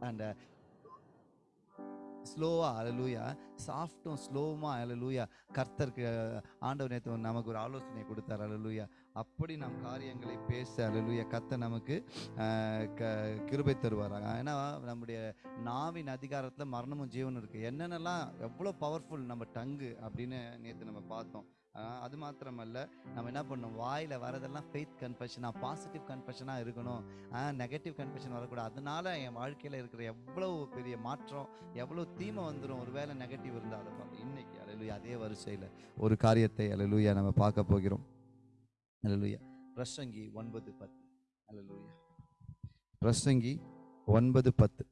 And ஸ்லோவாக அலலூயா சாஃப்டும் ஸ்லோவுமாக அலலூயா கர்த்தருக்கு uh, ஆண்டவர் நேற்று நமக்கு ஒரு ஆலோசனை கொடுத்தார் அலலூயா அப்படி நம் காரியங்களை பேச அலலூயா கர்த்தர் நமக்கு uh, க கிருபை தருவாராங்க ஏன்னா நம்முடைய நாவின் அதிகாரத்தில் மரணமும் ஜீவனும் இருக்குது என்னென்னலாம் எவ்வளோ பவர்ஃபுல் நம்ம டங்கு அப்படின்னு நேற்று நம்ம பார்த்தோம். அது மாத்திரமல்ல நம்ம என்ன பண்ணணும்? வாயில் வரதெல்லாம் ஃபெய்த் கன்ஃபெஷனாக பாசிட்டிவ் கன்ஃபெஷனாக இருக்கணும். நெகட்டிவ் கன்ஃபெஷன் வரக்கூடாது. அதனால என் வாழ்க்கையில் இருக்கிற எவ்வளோ பெரிய மாற்றம் எவ்வளோ தீமை வந்துடும் ஒரு வேளை நெகட்டிவ் இருந்தாலும் இன்னைக்கு அலலுயா அதே வரிசையில் ஒரு காரியத்தை அலலுயா நம்ம பார்க்க போகிறோம். அலலுயா பிரசங்கி ஒன்பது பத்து. அலலுயா பிரசங்கி ஒன்பது பத்து.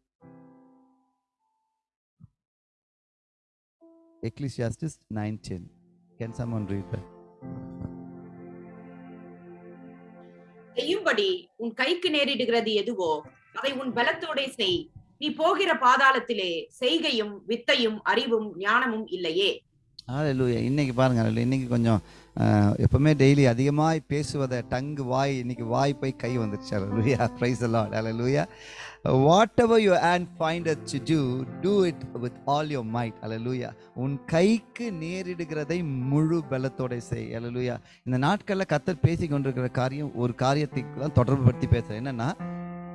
Ecclesiastes nine ten. Can someone read that? செய்யும்படி உன் கைக்கு நேரிடுகிறது எதுவோ அதை உன் பலத்தோடே செய் நீ போகிற பாதாளத்திலே செய்கையும் வித்தையும் அறிவும் ஞானமும் இல்லையே ஹalleluya இன்னைக்கு பாருங்க hallelujah. இன்னைக்கு கொஞ்சம் எப்போவுமே எப்பவுமே டெய்லி அதிகமாய் பேசுவதை டங்கு வாய் இன்னைக்கு வாய் போய் கை வந்துருச்சு. ப்ரைஸ் எல்லாம் the lord. What whatever you and find to do do it with all your might hallelujah உன் கைக்கு நேரிடுகிறதை முழு பலத்தோட செய். அலலூயா இந்த நாட்களில் கத்தர் பேசி கொண்டிருக்கிற காரியம் ஒரு காரியத்தை தான் தொடர்பு படுத்தி பேசுகிறேன் என்னென்னா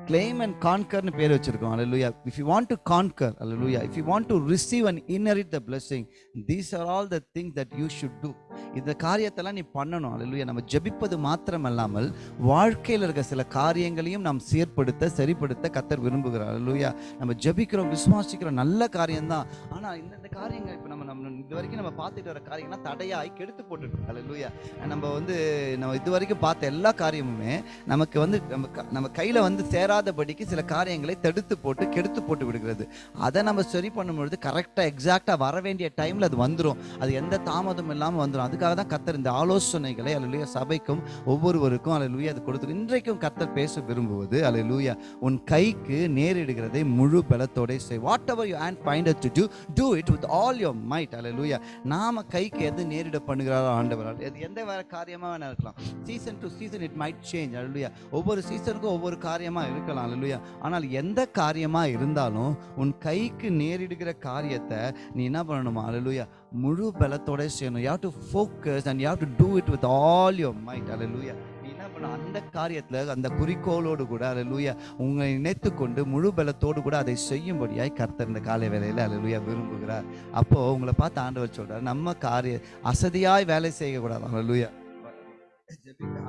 claim and conquerன்னு பேர் வச்சிருக்கோம் hallelujah if you want to conquer hallelujah if you want to receive and inherit the blessing these are all the things that you should do இந்த காரியத்தெல்லாம் நீ பண்ணணும். அல்லையா நம்ம ஜெபிப்பது மாத்திரமல்லாமல் வாழ்க்கையில் இருக்க சில காரியங்களையும் நாம் சீர்படுத்த சரிப்படுத்த கத்தர் விரும்புகிறார். அல்லையா நம்ம ஜெபிக்கிறோம் விசுவாசிக்கிறோம் நல்ல காரியம்தான். ஆனால் இந்தந்த காரியங்கள் இப்போ நம்ம நம்ம இது வரைக்கும் நம்ம பார்த்துட்டு வர காரியங்கள்லாம் தடையாகி கெடுத்து போட்டுருக்கு. அல்லையா நம்ம வந்து நம்ம இது வரைக்கும் பார்த்த எல்லா காரியமுமே நமக்கு வந்து நம்ம க- நம்ம கையில் வந்து சேராதபடிக்கு சில காரியங்களை தடுத்து போட்டு கெடுத்து போட்டு விடுகிறது. அதை நம்ம சரி பண்ணும்பொழுது கரெக்டாக எக்ஸாக்டாக வர வேண்டிய டைமில் அது வந்துடும் அது எந்த தாமதம் இல்லாமல் வந்துடும் அதுக்காக தான் கத்தர் இந்த ஆலோசனைகளை அல்ல சபைக்கும் ஒவ்வொருவருக்கும் அல்ல அது கொடுத்து இன்றைக்கும் கத்தர் பேச விரும்புவது அல்ல உன் கைக்கு நேரிடுகிறதை முழு பலத்தோட செய். Whatever you hand find to do do it with all your might அல்ல நாம கைக்கு எது நேரிட பண்ணுகிறாரோ ஆண்டவரால் எது எந்த வேற காரியமாக வேணா இருக்கலாம். Season to season it might change அல்ல ஒவ்வொரு சீசனுக்கும் ஒவ்வொரு காரியமாக இருக்கலாம் அல்ல ஆனால் எந்த காரியமாக இருந்தாலும் உன் கைக்கு நேரிடுகிற காரியத்தை நீ என்ன பண்ணணுமா அல்ல முழு பலத்தோட செய்யணும். You to focus and you to do it with all your mind hallelujah என்ன பண்ண அந்த காரியத்தில் அந்த குறிக்கோளோடு கூட அல்ல உங்களை இணைத்து கொண்டு முழு பலத்தோடு கூட அதை செய்யும்படியாய் கர்த்தர் இந்த காலை வேலையில் அல்ல விரும்புகிறார். அப்போது உங்களை பார்த்து ஆண்டவர் சொல்கிறார் நம்ம காரிய அசதியாய் வேலை செய்யக்கூடாது. அல்ல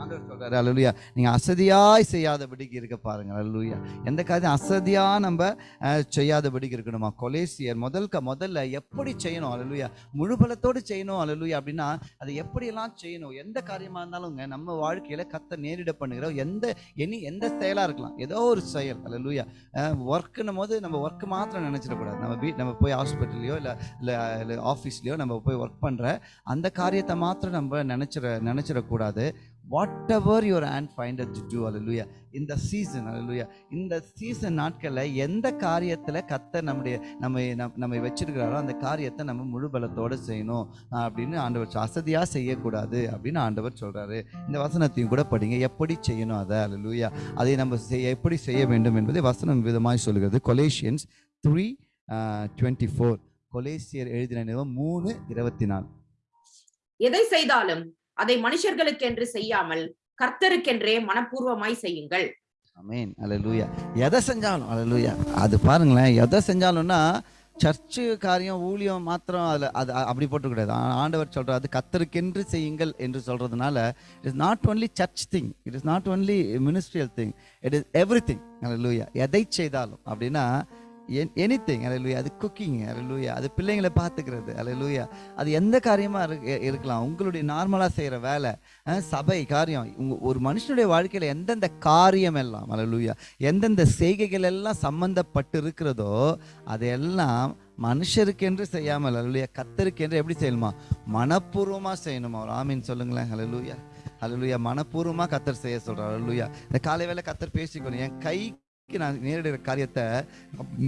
ஆண்டவர் சொல்றாரு. நீங்க அசதியாய் செய்யாதபடிக்கு இருக்க பாருங்க அல்லூயா எந்த காரியம் அசதியா நம்ம செய்யாதபடிக்கு இருக்கணுமா? கொலேசியர் முதல்க முதல்ல எப்படி செய்யணும்? அல்லூயா முழு பலத்தோடு செய்யணும் அல்லூயா அப்படின்னா அதை எப்படியெல்லாம் செய்யணும்? எந்த காரியமா இருந்தாலும்ங்க நம்ம வாழ்க்கையில கத்த நேரிட பண்ணுகிற எந்த எனி எந்த செயலா இருக்கலாம். ஏதோ ஒரு செயல். அல்லூயா ஒர்க்குன்னும் போது நம்ம ஒர்க் மாத்திரம் நினைச்சிடக்கூடாது நம்ம வீட் நம்ம போய் ஹாஸ்பிட்டல்லையோ இல்லை இல்லை இல்லை ஆஃபீஸ்லையோ நம்ம போய் ஒர்க் பண்ணுற அந்த காரியத்தை மாத்திரம் நம்ம நினச்சிட நினச்சிடக்கூடாது. Whatever your hand find to do hallelujah இந்த சீசன் அலலுயா இந்த சீசன் நாட்களில் எந்த காரியத்தில் கத்த நம்முடைய நம்ம நம்- வச்சிருக்கிறாரோ அந்த காரியத்தை நம்ம முழு பலத்தோடு செய்யணும் அப்படின்னு ஆண்டவர் வசதியாக அசதியாக செய்யக்கூடாது அப்படின்னு ஆண்டவர் சொல்கிறாரு இந்த வசனத்தையும் கூட படிங்க. எப்படி செய்யணும் அதை அலலுயா அதை நம்ம செய்ய எப்படி செய்ய வேண்டும் என்பதை வசனம் விதமாய் சொல்கிறது. கொலேஷியன்ஸ் த்ரீ டுவெண்ட்டி ஃபோர் கொலேசியர் எழுதின நிறுவனம் மூணு இருபத்தி நாலு. எதை செய்தாலும் அதை மனுஷர்களுக்கென்று செய்யாமல் கர்த்தருக்கென்றே மனப்பூர்வமாய் செய்யுங்கள். அமேன் அலலூயா எதை செஞ்சாலும் அலலூயா அது பாருங்களேன் எதை செஞ்சாலும்னா சர்ச்சு காரியம் ஊழியம் மாத்திரம் அதில் அது அப்படி போட்டுக்கூடாது. ஆ- ஆண்டவர் சொல்கிறார் அது கத்தருக்கென்று செய்யுங்கள் என்று சொல்கிறதுனால it is not only church thing it is not only ministerial thing it is everything hallelujah எதை செய்தாலும் அப்படின்னா எனி திங் அலையிலூயா அது குக்கிங் அலையிலூயா அது பிள்ளைங்களை பார்த்துக்கிறது அலையிலூயா அது எந்த காரியமாக இரு இருக்கலாம். உங்களுடைய நார்மலாக செய்கிற வேலை சபை காரியம் உங்க ஒரு மனுஷனுடைய வாழ்க்கையில் எந்தெந்த காரியம் எல்லாம் அலையிலூயா எந்தெந்த செய்கைகள் எல்லாம் சம்பந்தப்பட்டு இருக்கிறதோ அதெல்லாம் மனுஷருக்கென்று செய்யாமல் அலையிலூயா கத்தருக்கென்று எப்படி செய்யணுமா? மனப்பூர்வமாக செய்யணுமா? ஒரு ஆமீன் சொல்லுங்களேன் அலையிலூயா அலையிலூயா மனப்பூர்வமாக கத்தர் செய்ய சொல்கிறார் அலையிலூயா இந்த காலை வேலை கத்தர் பேசிக்கணும் என் கை நான் நேரிடுற காரியத்தை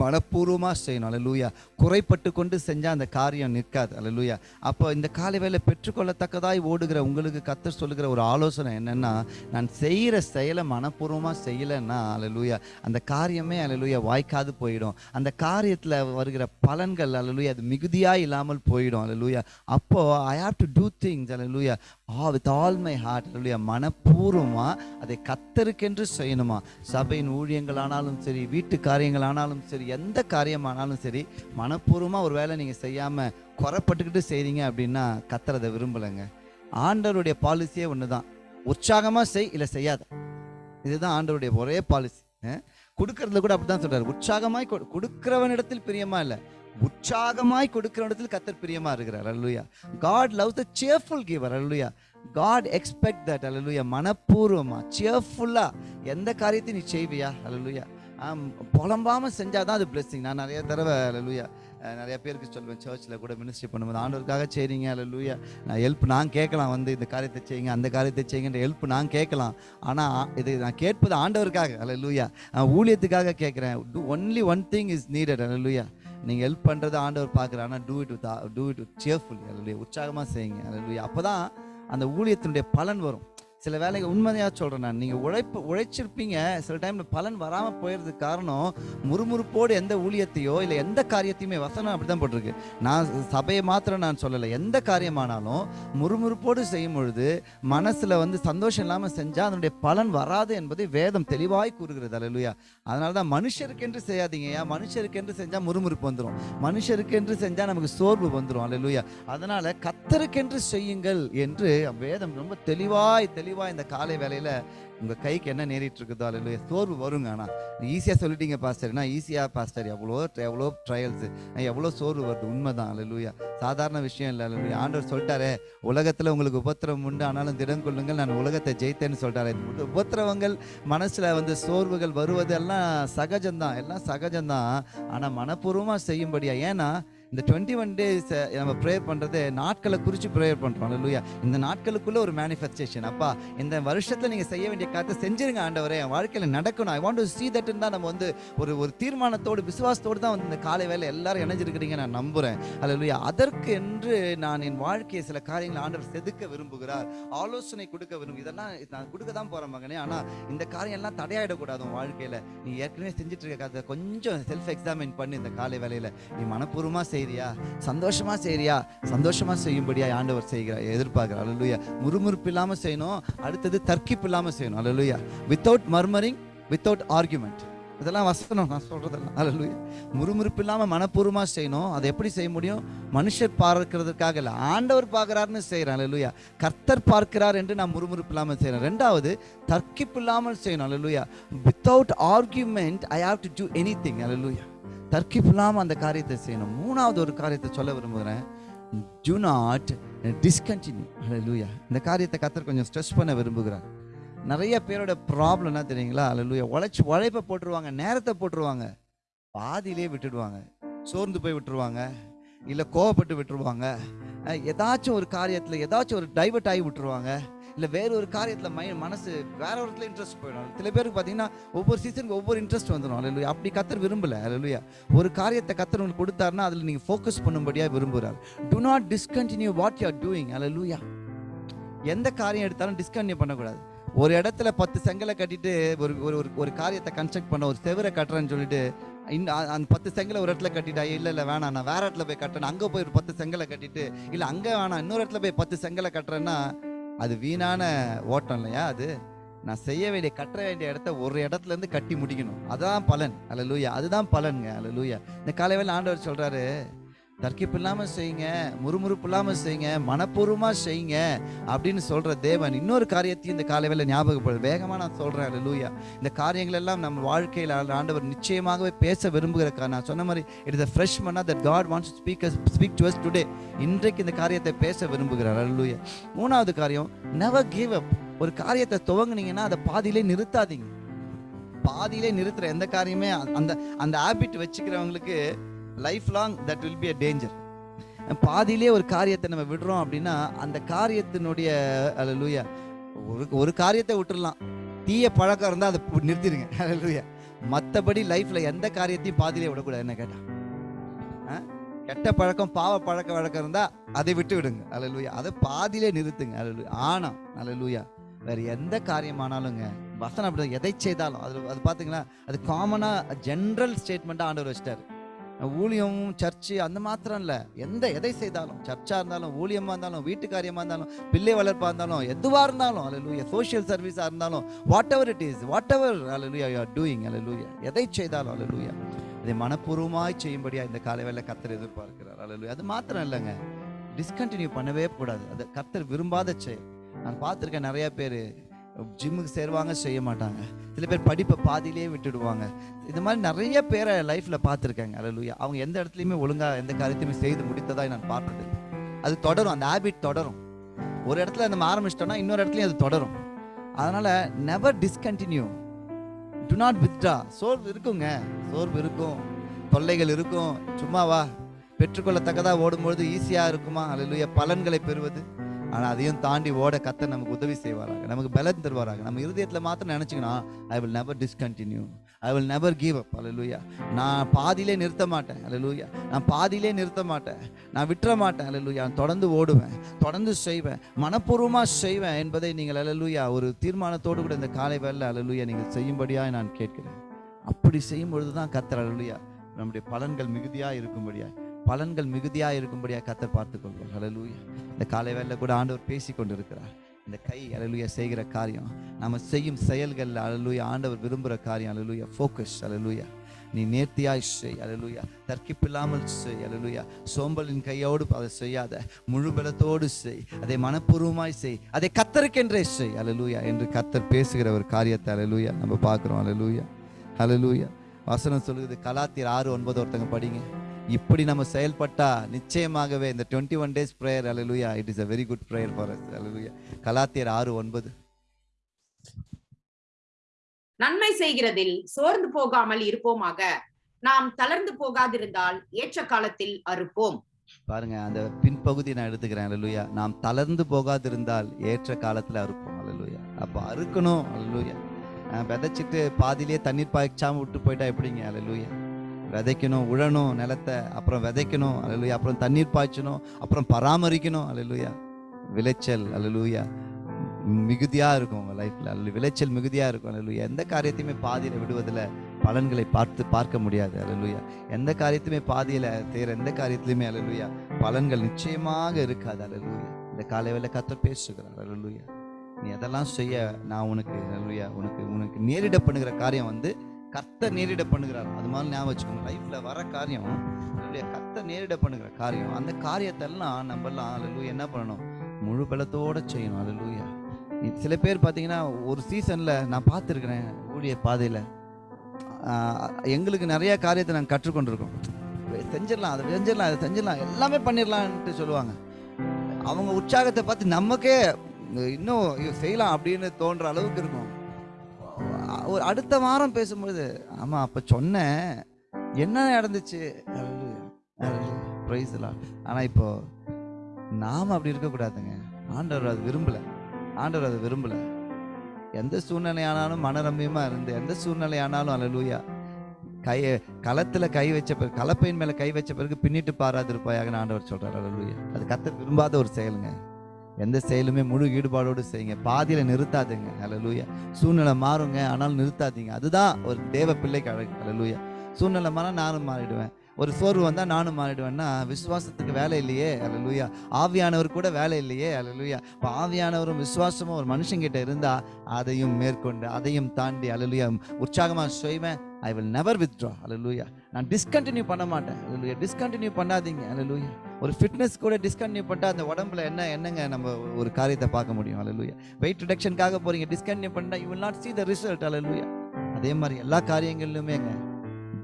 மனப்பூர்வமாக செய்யணும். அலலூயா குறைப்பட்டு கொண்டு செஞ்சால் அந்த காரியம் நிற்காது. அலலூயா அப்போ இந்த காலை வேலை பெற்றுக்கொள்ளத்தக்கதாய் ஓடுகிற உங்களுக்கு கத்த சொல்லுகிற ஒரு ஆலோசனை என்னென்னா நான் செய்கிற செயலை மனப்பூர்வமாக செய்யலைன்னா அலலூயா அந்த காரியமே அலலூயா வாய்க்காது போயிடும். அந்த காரியத்தில் வருகிற பலன்கள் அலலூயா அது மிகுதியாக இல்லாமல் போயிடும். அலலூயா அப்போது I have to do things hallelujah ah with all my heart மனப்பூர்வமாக அதை கத்தருக்கென்று செய்யணுமா? சபையின் ஊழியங்களானாலும் சரி வீட்டு காரியங்களானாலும் சரி எந்த காரியமானாலும் சரி மனப்பூர்வமாக ஒரு வேளை நீங்கள் செய்யாமல் குறைப்பட்டுக்கிட்டு செய்கிறீங்க அப்படின்னா கத்துறதை விரும்பலைங்க. ஆண்டவருடைய பாலிசியே ஒன்று தான் உற்சாகமாக செய் இல்லை செய்யாத. இதுதான் ஆண்டவருடைய ஒரே பாலிசி கொடுக்கறதுல கூட அப்படிதான் சொல்கிறார் உற்சாகமாய் கொடு- கொடுக்கிறவனிடத்தில் பிரியமா இல்லை. உற்சாகமாய் கொடுக்கிறவனிடத்தில் கத்தர் பிரியமா இருக்கிறார். Hallelujah God love the cheerful giver hallelujah God expect that hallelujah மனப்பூர்வமா சியர்ஃபுல்லா எந்த காரியத்தையும் நீ செய்வியா? அல்லலுயா. புலம்பாமல் செஞ்சால் தான் அது blessing. நான் நிறைய தடவை அல்லுயா நிறைய பேருக்கு சொல்லுவேன் சர்ச்சில் கூட மினிஸ்ட்ரி பண்ணும்போது ஆண்டவருக்காக செய்றீங்க அல்லுயா நான் ஹெல்ப் நான் கேட்கலாம் வந்து இந்த காரியத்தை செய்யுங்க அந்த காரியத்தை செய்யுங்கன்ற ஹெல்ப் நான் கேட்கலாம். ஆனால் இது நான் கேட்பது ஆண்டவருக்காக அல்லூயா ஊழியத்துக்காக கேட்குறேன். Only one thing is needed hallelujah நீங்கள் ஹெல்ப் பண்ணுறது ஆண்டவர் பார்க்குறாரு ஆனால் do it with do it with cheerful அதனுடைய உற்சாகமாக செய்யுங்க. அதனுடைய அப்போ தான் அந்த ஊழியத்தினுடைய பலன் வரும். சில வேலைகள் உண்மையாக சொல்கிறேன் நான். நீங்கள் உழைப்பு உழைச்சிருப்பீங்க. சில டைமில் பலன் வராமல் போயிடுறதுக்கு காரணம் முறுமுறுப்போடு எந்த ஊழியத்தையோ இல்லை எந்த காரியத்தையுமே வசனம் அப்படி தான் போட்டிருக்கு. நான் சபையை மாத்திரம் நான் சொல்லலை. எந்த காரியமானாலும் முறுமுறுப்போடு செய்யும் பொழுது மனசில் வந்து சந்தோஷம் இல்லாமல் செஞ்சால் அதனுடைய பலன் வராது என்பதை வேதம் தெளிவாய் கூறுகிறது. அல்லையா அதனால தான் மனுஷருக்கென்று செய்யாதீங்கய்யா மனுஷருக்கென்று செஞ்சால் முறுமுறுப்பு வந்துடும் மனுஷருக்கென்று செஞ்சால் நமக்கு சோர்வு வந்துடும் அல்லையா அதனால் கத்தருக்கென்று செய்யுங்கள் என்று வேதம் ரொம்ப தெளிவாய் தெளிவாய் இந்த காலை வேலையில் உங்கள் கைக்கு என்ன நேரிட்டு இருக்குதோ அல்ல சோர்வு வருங்க. ஆனால் ஈஸியாக சொல்லிட்டீங்க பாஸ்டர் நான் ஈஸியாக பாஸ்டர் எவ்வளோ எவ்வளோ ட்ரையல்ஸு எவ்வளோ சோர்வு வருது. உண்மைதான். அல்லையா சாதாரண விஷயம் இல்லை. அல்லையா ஆண்டவர் சொல்லிட்டாரே உலகத்தில் உங்களுக்கு உபத்திரம் உண்டு ஆனாலும் திடம் கொள்ளுங்கள் நான் உலகத்தை ஜெயித்தேன்னு சொல்லிட்டாரு உபத்திரவங்கள் மனசில் வந்து சோர்வுகள் வருவது எல்லாம் சகஜம்தான். எல்லாம் சகஜம்தான். ஆனால் மனப்பூர்வமாக செய்யும்படியா? ஏன்னா இந்த டுவெண்ட்டி ஒன் டேஸ் நம்ம ப்ரேயர் பண்ணுறது நாட்களை குறித்து ப்ரேயர் பண்ணுறோம் லூயா இந்த நாட்களுக்குள்ள ஒரு மேனிஃபெஸ்டேஷன் அப்பா இந்த வருஷத்தில் நீங்கள் செய்ய வேண்டிய காரியத்தை செஞ்சிருங்க ஆண்டவரே. என் வாழ்க்கையில் நடக்கணும். ஐ வாண்ட் டு see தட்னு தான் நம்ம வந்து ஒரு ஒரு தீர்மானத்தோடு விசுவாசத்தோடு தான் வந்து இந்த காலை வேலை எல்லாரும் இணைஞ்சிருக்கிறீங்க நான் நம்புகிறேன் லூயா அதற்கு என்று நான் என் வாழ்க்கையை சில காரியங்களை ஆண்டவர் செதுக்க விரும்புகிறார். ஆலோசனை கொடுக்க விரும்பு இதெல்லாம் நான் கொடுக்க தான் போகிறேன் மகனே. ஆனால் இந்த காரியம் எல்லாம் தடையாயிடக்கூடாது உன் வாழ்க்கையில். நீ ஏற்கனவே செஞ்சுட்டு இருக்க காரியத்தை கொஞ்சம் செல்ஃப் எக்ஸாமின் பண்ணு இந்த காலை வேலையில் நீ மனப்பூர்வமா செய்கிறியா சந்தோஷமா செய்கிறியா சந்தோஷமா செய்யும்படியா ஆண்டவர் செய்கிறார் எதிர்பார்க்கிறார். அல்லேலூயா. முறுமுறுப்பு இல்லாம செய்யணும். அடுத்தது தர்க்கிப்பு இல்லாம செய்யணும். Hallelujah. Without murmuring without argument இதெல்லாம் வசனம். நான் சொல்கிறதெல்லாம் அலலுயா முறுமுறுப்பு இல்லாம மனப்பூர்வமா செய்யணும். அதை எப்படி செய்ய முடியும்? மனுஷர் பார்க்கிறதுக்காக இல்லை. ஆண்டவர் பார்க்குறாருன்னு செய்யறேன் அல்லேலூயா. கர்த்தர் பார்க்கிறார் என்று நான் முறுமுறுப்பு இல்லாமல் செய்யறேன் ரெண்டாவது தர்க்கிப்பு இல்லாமல் செய்யணும். Hallelujah. Without argument I have to do anything hallelujah. தர்க்கிப்பு இல்லாமல் அந்த காரியத்தை செய்யணும். மூணாவது ஒரு காரியத்தை சொல்ல விரும்புகிறேன். டு நாட் டிஸ்கண்டினியூ லூயா இந்த காரியத்தை கத்தர் கொஞ்சம் ஸ்ட்ரெஸ் பண்ண விரும்புகிறார். நிறைய பேரோட ப்ராப்ளம் என்ன தெரியுங்களா? அல்லேலூயா உழைச்சி உழைப்பை போட்டுருவாங்க நேரத்தை போட்டுருவாங்க. பாதியிலே விட்டுடுவாங்க. சோர்ந்து போய் விட்டுருவாங்க. இல்லை கோவப்பட்டு விட்டுருவாங்க. ஏதாச்சும் ஒரு காரியத்தில் ஏதாச்சும் ஒரு டைவர்ட் ஆகி விட்டுருவாங்க. இல்லை வேற ஒரு காரியத்தில் மை மனசு வேற ஒரு இடத்துல இன்ட்ரெஸ்ட் போயிடும். சில பேருக்கு பார்த்தீங்கன்னா ஒவ்வொரு சீசனுக்கு ஒவ்வொரு இன்ட்ரெஸ்ட் வந்துடும் அல்லையா அப்படி கத்தர் விரும்பல. அல்லையா ஒரு காரியத்தை கத்தர் உங்களுக்கு கொடுத்தாருன்னா அதில் நீங்கள் ஃபோக்கஸ் பண்ணும்படியாக விரும்புகிறார் to not discontinue what you are doing hallelujah எந்த காரியம் எடுத்தாலும் டிஸ்கண்டினியூ பண்ணக்கூடாது. ஒரு இடத்துல பத்து செங்கலை கட்டிட்டு ஒரு ஒரு ஒரு- ஒரு காரியத்தை கன்ஸ்ட்ரக்ட் பண்ண ஒரு செவரை கட்டுறேன்னு சொல்லிட்டு இந்த அந்த பத்து செங்கலை ஒரு இடத்துல கட்டிட்டா இல்லை இல்லை வேணாம் நான் வேற இடத்துல போய் கட்டணும் அங்கே போய் ஒரு பத்து செங்கலை கட்டிட்டு இல்லை அங்கே வேணாம் இன்னொரு இடத்துல போய் பத்து செங்கலை கட்டுறேன்னா அது வீணான ஓட்டம் இல்லையா? அது நான் செய்ய வேண்டிய கட்ட வேண்டிய இடத்த ஒரு இடத்துல இருந்து கட்டி முடிக்கணும். அதுதான் பலன். அல்ல அதுதான் பலனுங்க. அல்ல இந்த காலையில் ஆண்டவர் சொல்றாரு தர்க்கிப்பு இல்லாமல் செய்யுங்க முறுமுறுப்பு இல்லாமல் செய்யுங்க மனப்பூர்வமாக செய்யுங்க அப்படின்னு சொல்கிற தேவன் இன்னொரு காரியத்தையும் இந்த காலையில் ஞாபகப்படுது வேகமாக நான் சொல்கிறேன் அல்ல இந்த காரியங்கள் எல்லாம் நம்ம வாழ்க்கையில் ஆண்டவர் நிச்சயமாகவே பேச விரும்புகிற நான் சொன்ன மாதிரி it is fresh manna that God wants to speak speak to us today இன்றைக்கு இந்த காரியத்தை பேச விரும்புகிறார் அல்லூயா மூணாவது காரியம் நெவர் கிவ் அப் ஒரு காரியத்தை துவங்கினீங்கன்னா அதை பாதியிலே நிறுத்தாதீங்க. பாதியிலே நிறுத்துற எந்த காரியமே அந்த அந்த habit வச்சுக்கிறவங்களுக்கு lifelong that will be a danger பாதியிலே ஒரு காரியத்தை நம்ம விடுறோம் அப்படின்னா அந்த காரியத்தினுடைய அல்லூயா ஒரு ஒரு காரியத்தை விட்டுடலாம் தீய பழக்கம் இருந்தால் அதை நிறுத்திடுங்க. லூயா மற்றபடி லைஃப்பில் எந்த காரியத்தையும் பாதியிலே விடக்கூடாது. என்ன கேட்டால் ஆ? கெட்ட பழக்கம் பாவ பழக்க வழக்கம் இருந்தால் அதை விட்டு விடுங்க அலலூயா அதை பாதியிலே நிறுத்துங்க. அல்லேலூயா ஆனால் அலலூயா வேற எந்த காரியமானாலுங்க வசனம் அப்படி எதை செய்தாலும் அது அது பார்த்தீங்களா அது காமனாக ஜென்ரல் ஸ்டேட்மெண்ட்டாக ஆண்டவர் வச்சிட்டாரு. ஊழியம் சர்ச்சு அந்த மாத்திரம் இல்லை. எந்த எதை செய்தாலும் சர்ச்சாக இருந்தாலும் ஊழியமாக இருந்தாலும் வீட்டு இருந்தாலும் பிள்ளை வளர்ப்பாக இருந்தாலும் எதுவாக இருந்தாலும் அலலூயா சோஷியல் சர்வீஸாக இருந்தாலும் whatever it is whatever hallelujah you are doing hallelujah எதை செய்தாலும் அலலூயா அதை மனப்பூர்வமாய் செய்யும்படியாக இந்த காலை வேலை கத்தர் எதிர்பார்க்கிறார் அலலூயா அது மாத்திரம் இல்லைங்க. டிஸ்கண்டினியூ பண்ணவே கூடாது. அது கத்தர் விரும்பாத செயல். நான் பார்த்துருக்கேன் நிறைய பேர் ஜிம்முக்கு சேருவாங்க செய்ய மாட்டாங்க. சில பேர் படிப்பை பாதியிலேயே விட்டுடுவாங்க. இந்த மாதிரி நிறைய பேரை லைஃப்பில் பார்த்துருக்கேங்க. அல்லேலூயா அவங்க எந்த இடத்துலையுமே ஒழுங்காக எந்த காரியத்தையுமே செய்து முடித்ததாக நான் பார்த்தது அது தொடரும். அந்த ஹேபிட் தொடரும். ஒரு இடத்துல நம்ம ஆரம்பிச்சிட்டோம்னா இன்னொரு இடத்துலையும் அது தொடரும். அதனால் never discontinue do not withdraw சோர்வு இருக்குங்க. சோர்வு இருக்கும். தொல்லைகள் இருக்கும். சும்மாவா. பெற்றுக்கொள்ளத்தக்கதாக ஓடும்பொழுது ஈஸியாக இருக்குமா? அல்லேலூயா பலன்களை பெறுவது. ஆனால் அதையும் தாண்டி ஓட கத்த நமக்கு உதவி செய்வாராங்க நமக்கு பலன் தருவாராங்க நம்ம இருதயத்தில் மாத்திரம் நினச்சிக்கணும் I will never discontinue I will never give up hallelujah நான் பாதியிலே நிறுத்த மாட்டேன். அல்லேலூயா நான் பாதியிலே நிறுத்த மாட்டேன். நான் விட்டுற மாட்டேன். அல்லேலூயா நான் தொடர்ந்து ஓடுவேன் தொடர்ந்து செய்வேன் மனப்பூர்வமாக செய்வேன் என்பதை நீங்கள் அல்லேலூயா ஒரு தீர்மானத்தோடு கூட இந்த காலை வேலை அல்லேலூயா நீங்கள் செய்யும்படியாக நான் கேட்கிறேன். அப்படி செய்யும் பொழுது தான் கத்தர் அல்லேலூயா நம்முடைய பலன்கள் மிகுதியாக இருக்கும்படியாக பலன்கள் மிகுதியாக இருக்கும்படியா கத்தை பார்த்துக்கொள்வார். அல்லேலூயா இந்த காலை வேலையில் கூட ஆண்டவர் பேசி கொண்டிருக்கிறார் இந்த கை அலலுயா செய்கிற காரியம். நம்ம செய்யும் செயல்களில் அலலுயா ஆண்டவர் விரும்புகிற காரியம் அலலுயா ஃபோக்கஸ் அலலுயா நீ நேர்த்தியாய் செய் அலலுயா தர்க்கிப்பில்லாமல் செய் அலலுயா சோம்பலின் கையோடு அதை செய்யாத முழு பலத்தோடு செய். அதை மனப்பூர்வமாய் செய். அதை கத்தருக்கென்றே செய் அலலுயா என்று கத்தர் பேசுகிற ஒரு காரியத்தை அலலுயா நம்ம பார்க்குறோம் அலலுயா அலலுயா வசனம் சொல்லுது கலாத்தியர் ஆறு ஒன்பது ஒருத்தங்க படிங்க. இப்படி நம்ம செயல்பட்டா நிச்சயமாகவே இந்த twenty one days prayer hallelujah it is a very good prayer for us hallelujah கலாத்தியர் ஆறு ஒன்பது. நன்மை செய்கிறதில் சோர்ந்து போகாமல் இருப்போமாக. நாம் தளர்ந்து போகாதிருந்தால் ஏற்ற காலத்தில் அறுப்போம். பாருங்க அந்த பின்பகுதி நான் எடுத்துக்கிறேன் அலலுயா நாம் தளர்ந்து போகாதிருந்தால் ஏற்ற காலத்துல அறுப்போம் அலலுயா அப்போ அறுக்கணும் அலலுயா விதைச்சிட்டு பாதியிலே தண்ணீர் பாய்ச்சாம விட்டு போயிட்டா எப்படிங்க அலலுயா விதைக்கணும் உழணும் நிலத்தை அப்புறம் விதைக்கணும் அலலுயா அப்புறம் தண்ணீர் பாய்ச்சணும் அப்புறம் பராமரிக்கணும் அலலுயா விளைச்சல் அலலுயா மிகுதியாக இருக்கும் உங்கள் லைஃப்பில் அல்ல விளைச்சல் மிகுதியாக இருக்கும் அலலுயா எந்த காரியத்தையுமே பாதியில் விடுவதில் பலன்களை பார்த்து பார்க்க முடியாது அலலுயா எந்த காரியத்தையுமே பாதியில் செய்யற எந்த காரியத்திலுமே அலலுயா பலன்கள் நிச்சயமாக இருக்காது அலலுயா இந்த காலை கத்த பேசுகிறார் அலலுயா நீ எதெல்லாம் செய்ய நான் உனக்கு அலலுயா உனக்கு உனக்கு நேரிட பண்ணுகிற காரியம் வந்து கத்த நேரிட பண்ணுகிறார். அது மாதிரி ஞாபகம் வச்சுக்கோங்க. லைஃப்ல வர காரியம் கத்தை கத்த நேரிட பண்ணுகிற காரியம் அந்த காரியத்தெல்லாம் நம்ம எல்லாம் அலலுயா என்ன பண்ணணும்? முழு பலத்தோட செய்யணும். அலலுயா சில பேர் பார்த்தீங்கன்னா ஒரு சீசன்ல நான் பார்த்துருக்குறேன் ஊழிய பாதையில. எங்களுக்கு நிறைய காரியத்தை நாங்கள் கற்றுக்கொண்டிருக்கோம். செஞ்சிடலாம் அதை செஞ்சிடலாம் அதை செஞ்சிடலாம் எல்லாமே பண்ணிடலான்ட்டு சொல்லுவாங்க. அவங்க உற்சாகத்தை பார்த்து நமக்கே இன்னும் ஐயோ, செய்யலாம் அப்படின்னு தோன்ற அளவுக்கு இருக்கும். ஒரு அடுத்த வாரம் பேசும்பொழுது ஆமா அப்ப சொன்னேன் என்ன நடந்துச்சு? ப்ரைஸ் ஆனால் ஆனா இப்போ நாம அப்படி இருக்கக்கூடாதுங்க ஆண்டவர் அது விரும்பல. ஆண்டவர் அதை விரும்பல. எந்த சூழ்நிலையானாலும் மனரம்யமா இருந்து எந்த சூழ்நிலையானாலும் அல்லேலூயா கை களத்துல கை வச்ச பிறகு கலப்பையின் மேல கை வச்ச பிறகு பின்னிட்டு பாராதிருப்பாயாக ஆண்டவர் சொல்றாரு. அல்லேலூயா அது கத்த விரும்பாத ஒரு செயலுங்க. எந்த செயலுமே முழு ஈடுபாடோடு செய்யுங்க. பாதியில் நிறுத்தாதுங்க. அலலூயா சூழ்நிலை மாறுங்க. ஆனாலும் நிறுத்தாதீங்க. அதுதான் ஒரு தேவ பிள்ளைக்கு அழகு. அலலூயா சூழ்நிலை மாறா நானும் மாறிடுவேன். ஒரு சோர்வு வந்தால் நானும் மாறிடுவேன்னா விசுவாசத்துக்கு வேலை இல்லையே. அலலூயா ஆவியானவர் கூட வேலை இல்லையே. அலலூயா இப்போ ஆவியானவரும் விசுவாசமும் ஒரு மனுஷங்கிட்ட இருந்தால் அதையும் மேற்கொண்டு அதையும் தாண்டி அல்லேலூயா உற்சாகமாக செய்வேன். I will never withdraw hallelujah நான் டிஸ்கண்டினியூ பண்ண மாட்டேன். அல்லேலூயா டிஸ்கண்டினியூ பண்ணாதீங்க. அல்லேலூயா ஒரு ஃபிட்னஸ் கூட டிஸ்கண்டினியூ பண்ணிட்டு அந்த உடம்புல என்ன என்னங்க நம்ம ஒரு காரியத்தை பார்க்க முடியும்? அல்லேலூயா வெயிட் ரிடக்ஷனுக்காக போகிறீங்க டிஸ்கண்டினியூ பண்ணால் you will not see the result hallelujah அதே மாதிரி எல்லா காரியங்களிலுமேங்க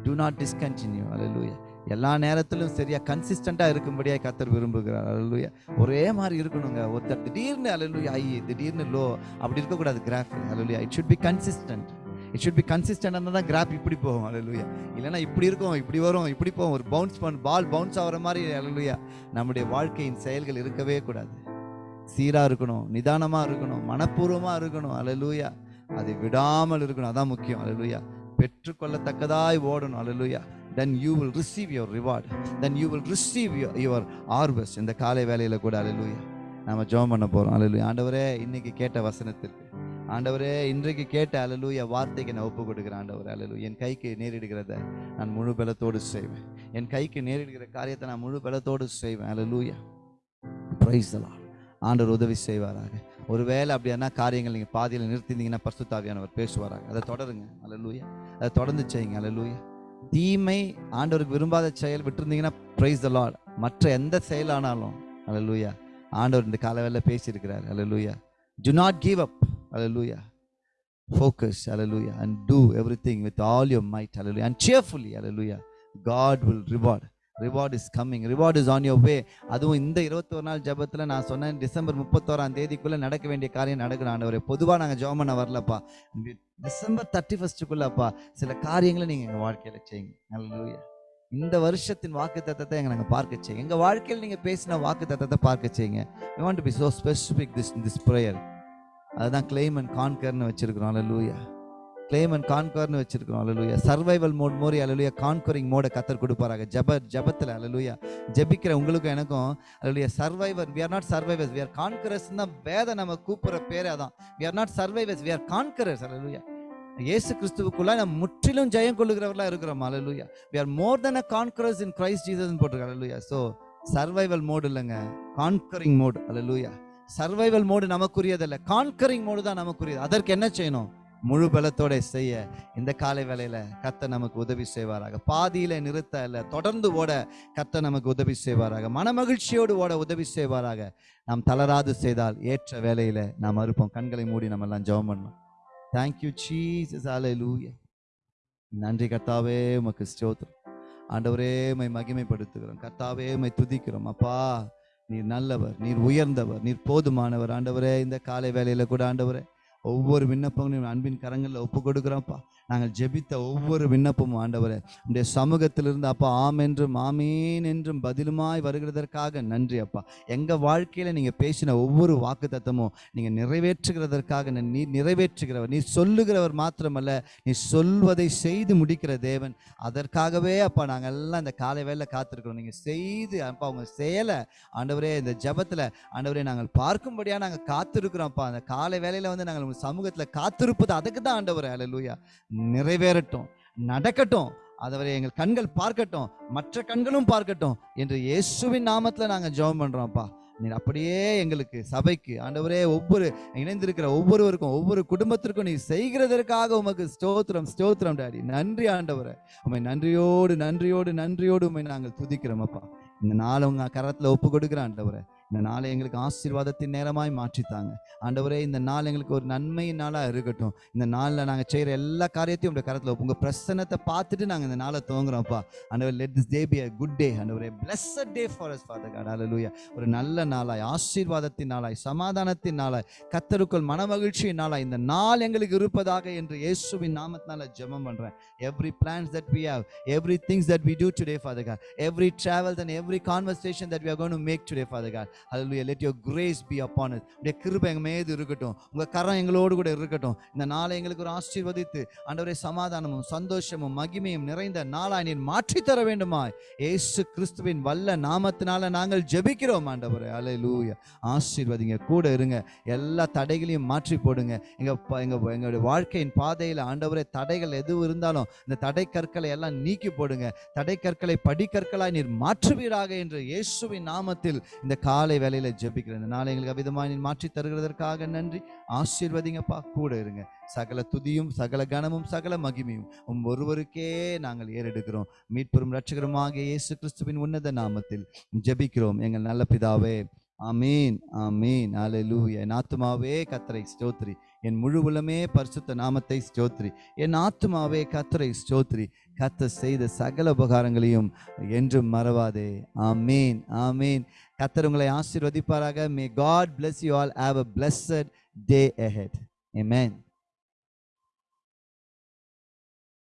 டு நாட் டிஸ்கண்டினியூ லூயா எல்லா நேரத்திலும் சரியா கன்சிஸ்டண்டா இருக்கும்படியா கத்தர் விரும்புகிறார். அல்லேலூயா ஒரே மாதிரி இருக்கணுங்க. ஒருத்தர் திடீர்னு அல்லேலூயா ஐ திடீர்னு லோ அப்படி இருக்கக்கூடாது. Graph hallelujah it should be consistent it should be consistent இருந்தால் தான் கிராப் இப்படி போகும். அலலுயா இல்லைன்னா இப்படி இருக்கும் இப்படி வரும் இப்படி போகும். ஒரு பவுன்ஸ் பண் பால் பவுன்ஸ் ஆகிற மாதிரி அலலுயா நம்முடைய வாழ்க்கையின் செயல்கள் இருக்கவே கூடாது. சீராக இருக்கணும் நிதானமாக இருக்கணும் மனப்பூர்வமாக இருக்கணும். அலலுயா அதை விடாமல் இருக்கணும். அதான் முக்கியம். அலலுயா பெற்றுக்கொள்ளத்தக்கதாய் ஓடணும். Hallelujah then you will receive your reward then you will receive your harvest இந்த காலை வேலையில் கூட அலலுயா நாம ஜோம் பண்ண போகிறோம் அலலுயா ஆண்டவரே இன்னைக்கு கேட்ட வசனத்திற்கு ஆண்டவரே இன்றைக்கு கேட்ட அலலூய வார்த்தைக்கு நான் ஒப்பு கொடுக்குறேன் ஆண்டவரே அலலு என் கைக்கு நேரிடுகிறத நான் முழு பலத்தோடு செய்வேன். என் கைக்கு நேரிடுகிற காரியத்தை நான் முழு பலத்தோடு செய்வேன். அலலூயா பிரைஸ்லாம் ஆண்டவர் உதவி செய்வாராக. ஒருவேளை அப்படியானா காரியங்கள் நீங்கள் பாதியில் நிறுத்திருந்தீங்கன்னா பர்சுத்தாவியானவர் பேசுவாராக. அதை தொடருங்க. அலலூயா அதை தொடர்ந்து செய்யுங்க. அலலூயா தீமை ஆண்டவருக்கு விரும்பாத செயல் விட்டுருந்தீங்கன்னா பிரைஸ் த லார்ட் மற்ற எந்த செயலானாலும் அலலூயா ஆண்டவர் இந்த காலவேல பேசியிருக்கிறார். Hallelujah do not give up Hallelujah. focus hallelujah and do everything with all your might hallelujah and cheerfully hallelujah. God will reward. Reward is coming reward is on your way அதுவும் இந்த இருபத்தோரு நாள் ஜபத்தில் நான் சொன்னேன் டிசம்பர் முப்பத்தோராம் தேதிக்குள்ளே நடக்க வேண்டிய காரியம் நடக்கணும் ஆண்டவரே. பொதுவாக நாங்கள் ஜோம் பண்ண வரலப்பா. டிசம்பர் தேர்ட்டி ஃபஸ்ட்டுக்குள்ளப்பா சில காரியங்களை நீங்கள் எங்கள் வாழ்க்கையில் செய்யுங்க. Hallelujah. இந்த வருஷத்தின் வாக்கு தத்தத்தை எங்கள் நாங்கள் பார்க்க செய்யுங்க. எங்கள் வாழ்க்கையில் நீங்கள் பேசின வாக்கு தத்தத்தை பார்க்க செய்யுங்க. You want to be so specific this this prayer அதுதான் கிளைம் அண்ட் கான்கர்னு வச்சிருக்கிறோம். அலலூயா கிளைம் அண்ட் கான்கர்னு வச்சிருக்கிறோம். அலலூயா சர்வைவல் மோட் மோரி அலலூயா கான்கரிங் மோட கத்தர் கொடுப்பாராங்க ஜப ஜபத்தில் அலலூயா ஜெபிக்கிற உங்களுக்கும் எனக்கும் hallelujah survivor we are not survivors we are conquerors தான் வேத நம்ம கூப்பிட்ற பேரே அதான். We are not survivors we are conquerors hallelujah இயேசு கிறிஸ்துவுக்குள்ள நம்ம முற்றிலும் ஜெயம் கொள்ளுகிறவர்களாக இருக்கிறோம். Hallelujah we are more than a conquerors in Christ Jesus போட்டிருக்காங்க அலலூயா ஸோ சர்வைவல் மோடு இல்லைங்க. கான்கரிங் மோட் அலலூயா சர்வைவல் மோடு நமக்குரியதல்ல. கான்கரிங் மோடு தான் நமக்குரியது. அதற்கு என்ன செய்யணும்? முழு பலத்தோட செய்ய இந்த காலை வேலையில கத்த நமக்கு உதவி செய்வாராக. பாதியில நிறுத்த இல்ல தொடர்ந்து ஓட கத்த நமக்கு உதவி செய்வாராக. மனமகிழ்ச்சியோடு ஓட உதவி செய்வாராக. நாம் தளராது செய்தால் ஏற்ற வேலையில நாம் அறுப்போம். கண்களை மூடி நம்ம எல்லாம் ஜெபம் பண்ணோம் தேங்க்யூ சீஸ் ஹalleluya நன்றி கர்த்தாவே உமக்கு ஸ்தோத்திரம். ஆண்டவரே மை மகிமைப்படுத்துகிறோம். கர்த்தாவே மை துதிக்கிறோம். அப்பா நீர் நல்லவர் நீர் உயர்ந்தவர் நீர் போதுமானவர். ஆண்டவரே இந்த காலை வேலையில கூட ஆண்டவரே ஒவ்வொரு விண்ணப்பங்களையும் அன்பின் கரங்களில் ஒப்பு கொடுக்குறோம்ப்பா நாங்கள் ஜெபித்த ஒவ்வொரு விண்ணப்பமும் ஆண்டவரே. உடைய சமூகத்திலிருந்து அப்பா ஆம் என்றும் ஆமேன் என்றும் பதிலுமாய் வருகிறதற்காக நன்றி அப்பா. எங்கள் வாழ்க்கையில் நீங்கள் பேசின ஒவ்வொரு வாக்கு தத்தமும் நீங்கள் நிறைவேற்றுகிறதற்காக நீ நிறைவேற்றுகிறவர் நீ சொல்லுகிறவர் மாத்திரமல்ல நீ சொல்வதை செய்து முடிக்கிற தேவன். அதற்காகவே அப்பா நாங்கள் எல்லாம் இந்த காலை வேலை காத்திருக்கிறோம். நீங்கள் செய்து அப்பா உங்கள் செயலை ஆண்டவரே இந்த ஜபத்தில் ஆண்டவரே நாங்கள் பார்க்கும்படியாக நாங்கள் காத்திருக்கிறோம் காத்திருக்கிறோம்ப்பா அந்த காலை வேலையில் வந்து நாங்கள் உங்கள் சமூகத்தில் காத்திருப்பது அதுக்கு தான் ஆண்டவர். அலலூயா நிறைவேறட்டும் நடக்கட்டும். அதவரை எங்கள் கண்கள் பார்க்கட்டும் மற்ற கண்களும் பார்க்கட்டும் என்று இயேசுவின் நாமத்தில் நாங்கள் ஜெபம் பண்ணுறோம்ப்பா நீர் அப்படியே எங்களுக்கு சபைக்கு ஆண்டவரே ஒவ்வொரு இணைந்திருக்கிற ஒவ்வொருவருக்கும் ஒவ்வொரு குடும்பத்திற்கும் நீ செய்கிறதற்காக உமக்கு ஸ்தோத்திரம் ஸ்தோத்திரம் டாடி. நன்றி ஆண்டவரை. உண்மை நன்றியோடு நன்றியோடு நன்றியோடு உண்மை நாங்கள் துதிக்கிறோம் அப்பா. இந்த நாள் உங்க கரத்தில் ஒப்பு கொடுக்குறேன் ஆண்டவரை. இந்த நாளை எங்களுக்கு ஆசீர்வாதத்தின் நேரமாய் மாற்றித்தாங்க. ஆண்டவரே இந்த நாள் எங்களுக்கு ஒரு நன்மையின் நாளாக இருக்கட்டும். இந்த நாளில் நாங்கள் செய்கிற எல்லா காரியத்தையும் உங்கள் கரத்தில் உங்கள் உங்க பிரசன்னத்தை பார்த்துட்டு நாங்கள் இந்த நாளை துவங்குறோம்ப்பா. ஆண்டவர் let this day be a good day ஆண்டவரே blessed day for us father God லூயா ஒரு நல்ல நாளாய் ஆசீர்வாதத்தின் நாளாய் சமாதானத்தின் நாளாய் கத்தருக்குள் மனமகிழ்ச்சியின் நாளாய் இந்த நாள் எங்களுக்கு இருப்பதாக என்று இயேசுவின் நாமத்தினால ஜெபம் பண்ணுறேன் every plans that we have every things that we do today father god. Every travels and every conversation that we are make to make today God god let your grace be upon upon உடைய கிருபை எங்க மீது இருக்கட்டும். உங்கள் கரம் எங்களோடு கூட இருக்கட்டும். இந்த நாளை எங்களுக்கு ஒரு ஆசீர்வதித்து ஆண்டவரே சமாதானமும் சந்தோஷமும் மகிமையும் நிறைந்த நாளாய் நீர் மாற்றி தர ஏசு கிறிஸ்துவின் வல்ல நாமத்தினால நாங்கள் ஜெபிக்கிறோம் ஆண்டவரே. அல்லேலூயா ஆசீர்வதிங்க. கூட இருங்க. எல்லா தடைகளையும் மாற்றி போடுங்க. எங்கள் எங்கள் எங்களுடைய வாழ்க்கையின் பாதையில் ஆண்டவரே தடைகள் எதுவும் இருந்தாலும் இந்த தடை கற்களை எல்லாம் நீக்கி போடுங்க. தடை கற்களை படிக்கற்களாய் நீர் மாற்றுவீராக என்று இயேசுவின் நாமத்தில் இந்த காலை வேலையில ஜெபிக்கிறேன். இந்த நாளை எங்களுக்கு அவிதமாக நீ மாற்றி தருகிறதற்காக நன்றி. ஆசீர்வதிங்கப்பா கூட இருங்க. சகல துதியும் சகல கனமும் சகல மகிமையும் உம் ஒருவருக்கே நாங்கள் ஏறெடுக்கிறோம். மீட்பெரும் ரட்சகரமாக இயேசு கிறிஸ்துவின் உன்னத நாமத்தில் ஜெபிக்கிறோம். எங்கள் நல்ல பிதாவே ஆமீன் ஆமீன். அல்லேலூயா என் ஆத்துமாவே கத்தரை ஸ்தோத்ரி. என் முழு உலமே பரிசுத்த நாமத்தை ஸ்தோத்ரி. என் ஆத்துமாவே கத்தரை ஸ்தோத்ரி. கத்த செய்த சகல உபகாரங்களையும் என்றும் மறவாதே. ஆமீன் ஆமீன். கத்தர் உங்களை ஆசீர்வதிப்பாராக may God bless you all have a blessed day ahead amen